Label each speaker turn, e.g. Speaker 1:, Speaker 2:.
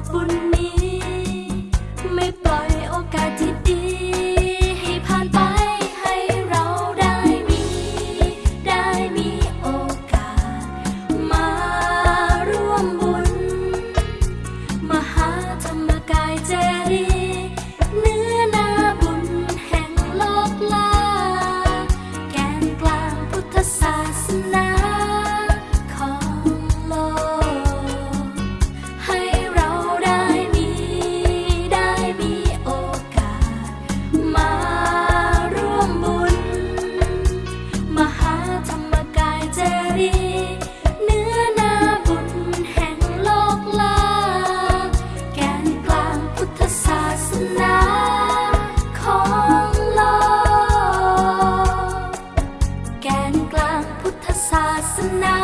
Speaker 1: อกบุญนี้ ไม่ปล่อยโอกาสที่ดีให้ผ่านไปให้เราได้มี ได้มีโอกาส มาร่วมบุญ มหาธรรมกายเจดีย์เนื้อนาบุญแห่งโลกลา แกนกลางพุทธศาสนา ก